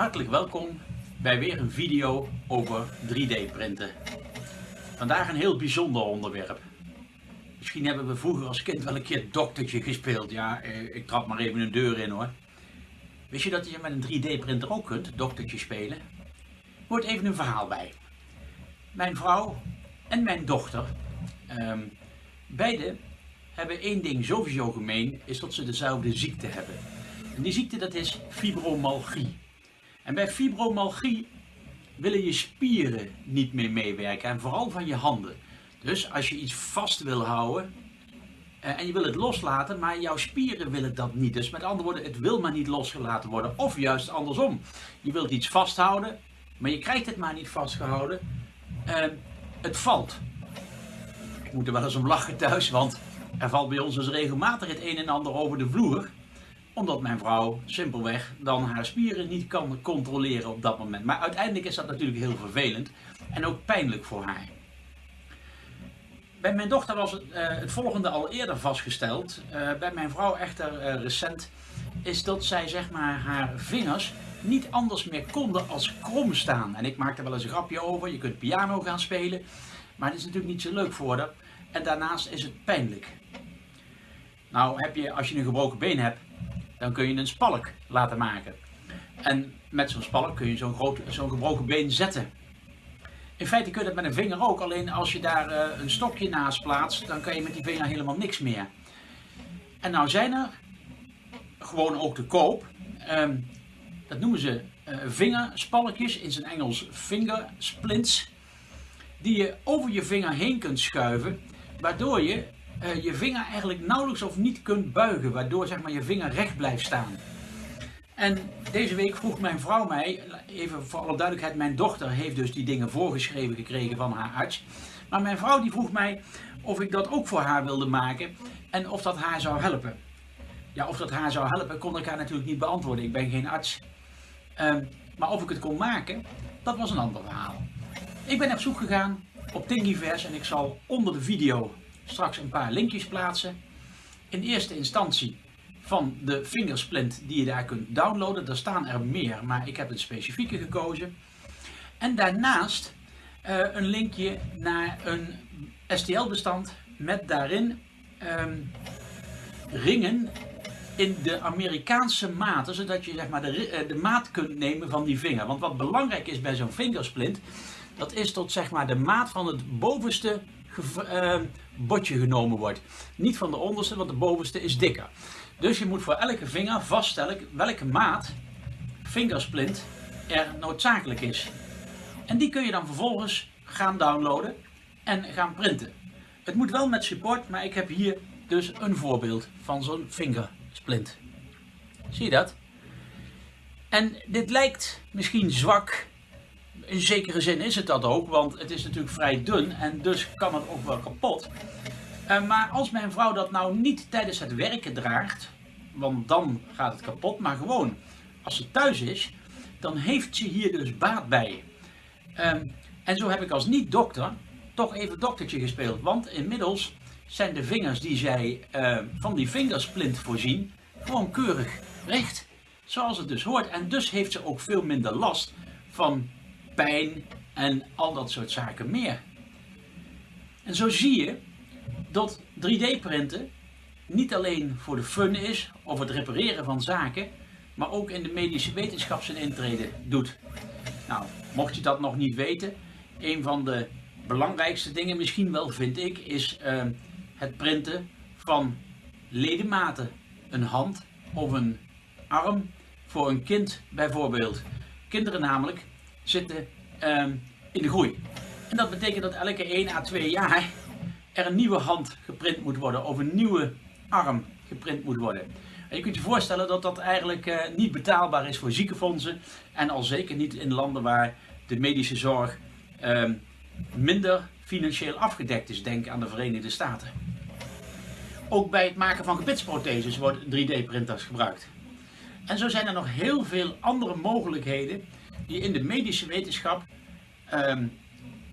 Hartelijk welkom bij weer een video over 3D printen. Vandaag een heel bijzonder onderwerp. Misschien hebben we vroeger als kind wel een keer doktertje gespeeld. Ja, eh, ik trap maar even een deur in hoor. Wist je dat je met een 3D printer ook kunt, doktertje spelen? Hoort even een verhaal bij. Mijn vrouw en mijn dochter, um, beide hebben één ding sowieso gemeen, is dat ze dezelfde ziekte hebben. En die ziekte dat is fibromalgie. En bij fibromalgie willen je spieren niet meer meewerken en vooral van je handen. Dus als je iets vast wil houden eh, en je wil het loslaten, maar jouw spieren willen dat niet. Dus met andere woorden, het wil maar niet losgelaten worden. Of juist andersom. Je wilt iets vasthouden, maar je krijgt het maar niet vastgehouden. Uh, het valt. Ik moet er wel eens om lachen thuis, want er valt bij ons dus regelmatig het een en ander over de vloer omdat mijn vrouw simpelweg dan haar spieren niet kan controleren op dat moment. Maar uiteindelijk is dat natuurlijk heel vervelend en ook pijnlijk voor haar. Bij mijn dochter was het, uh, het volgende al eerder vastgesteld. Uh, bij mijn vrouw echter uh, recent is dat zij zeg maar haar vingers niet anders meer konden als krom staan. En ik maak er wel eens een grapje over. Je kunt piano gaan spelen. Maar het is natuurlijk niet zo leuk voor haar. En daarnaast is het pijnlijk. Nou heb je, als je een gebroken been hebt, dan kun je een spalk laten maken. En met zo'n spalk kun je zo'n zo'n gebroken been zetten. In feite kun je dat met een vinger ook, alleen als je daar uh, een stokje naast plaatst, dan kan je met die vinger helemaal niks meer. En nou zijn er gewoon ook te koop, um, dat noemen ze uh, vingerspalkjes, in zijn Engels fingersplints, die je over je vinger heen kunt schuiven, waardoor je uh, je vinger eigenlijk nauwelijks of niet kunt buigen, waardoor zeg maar, je vinger recht blijft staan. En deze week vroeg mijn vrouw mij, even voor alle duidelijkheid, mijn dochter heeft dus die dingen voorgeschreven gekregen van haar arts. Maar mijn vrouw die vroeg mij of ik dat ook voor haar wilde maken en of dat haar zou helpen. Ja, of dat haar zou helpen kon ik haar natuurlijk niet beantwoorden, ik ben geen arts. Uh, maar of ik het kon maken, dat was een ander verhaal. Ik ben op zoek gegaan op Thingiverse en ik zal onder de video straks een paar linkjes plaatsen. In eerste instantie van de fingersplint die je daar kunt downloaden. Er staan er meer, maar ik heb het specifieke gekozen. En daarnaast uh, een linkje naar een STL bestand met daarin um, ringen in de Amerikaanse maten, zodat je zeg maar, de, eh, de maat kunt nemen van die vinger. Want wat belangrijk is bij zo'n fingersplint, dat is tot zeg maar, de maat van het bovenste uh, botje genomen wordt. Niet van de onderste, want de bovenste is dikker. Dus je moet voor elke vinger vaststellen welke maat fingersplint er noodzakelijk is. En die kun je dan vervolgens gaan downloaden en gaan printen. Het moet wel met support, maar ik heb hier dus een voorbeeld van zo'n fingersplint. Zie je dat? En dit lijkt misschien zwak in zekere zin is het dat ook, want het is natuurlijk vrij dun en dus kan het ook wel kapot. Uh, maar als mijn vrouw dat nou niet tijdens het werken draagt, want dan gaat het kapot, maar gewoon als ze thuis is, dan heeft ze hier dus baat bij. Uh, en zo heb ik als niet-dokter toch even doktertje gespeeld, want inmiddels zijn de vingers die zij uh, van die vingersplint voorzien gewoon keurig recht. Zoals het dus hoort. En dus heeft ze ook veel minder last van en al dat soort zaken meer. En zo zie je dat 3D printen niet alleen voor de fun is of het repareren van zaken, maar ook in de medische wetenschap zijn intrede doet. Nou, mocht je dat nog niet weten, een van de belangrijkste dingen misschien wel vind ik, is uh, het printen van ledematen. Een hand of een arm voor een kind bijvoorbeeld. Kinderen namelijk zitten um, in de groei. En dat betekent dat elke 1 à 2 jaar er een nieuwe hand geprint moet worden of een nieuwe arm geprint moet worden. En je kunt je voorstellen dat dat eigenlijk uh, niet betaalbaar is voor ziekenfondsen en al zeker niet in landen waar de medische zorg uh, minder financieel afgedekt is. Denk aan de Verenigde Staten. Ook bij het maken van gebitsprotheses worden 3D-printers gebruikt. En zo zijn er nog heel veel andere mogelijkheden die in de medische wetenschap um,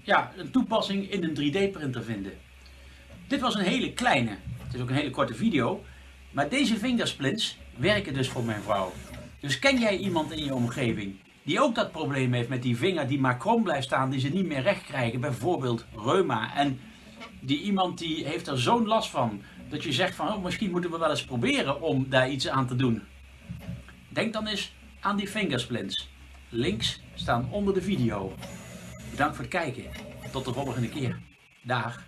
ja, een toepassing in een 3D-printer vinden. Dit was een hele kleine, het is ook een hele korte video, maar deze fingersplints werken dus voor mijn vrouw. Dus ken jij iemand in je omgeving die ook dat probleem heeft met die vinger die maar krom blijft staan, die ze niet meer recht krijgen, bijvoorbeeld reuma. En die iemand die heeft er zo'n last van, dat je zegt van, oh, misschien moeten we wel eens proberen om daar iets aan te doen. Denk dan eens aan die fingersplints. Links staan onder de video. Bedankt voor het kijken. Tot de volgende keer. Dag.